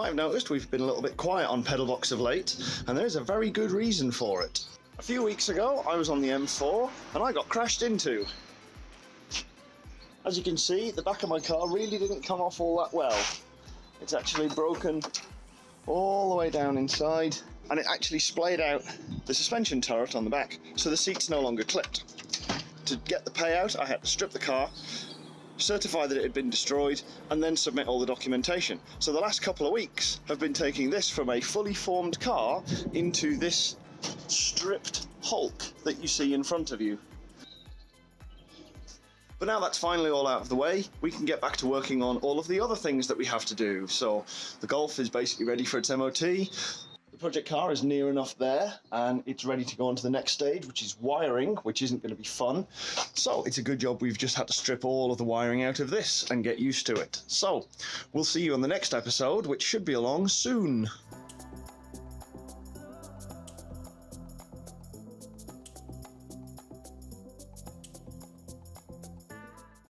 might have noticed we've been a little bit quiet on Pedalbox of late, and there's a very good reason for it. A few weeks ago, I was on the M4 and I got crashed into. As you can see, the back of my car really didn't come off all that well. It's actually broken all the way down inside and it actually splayed out the suspension turret on the back, so the seat's no longer clipped. To get the payout, I had to strip the car, certify that it had been destroyed, and then submit all the documentation. So the last couple of weeks have been taking this from a fully formed car into this stripped Hulk that you see in front of you. But now that's finally all out of the way, we can get back to working on all of the other things that we have to do. So the Golf is basically ready for its MOT. Project car is near enough there and it's ready to go on to the next stage, which is wiring, which isn't going to be fun. So it's a good job we've just had to strip all of the wiring out of this and get used to it. So we'll see you on the next episode, which should be along soon.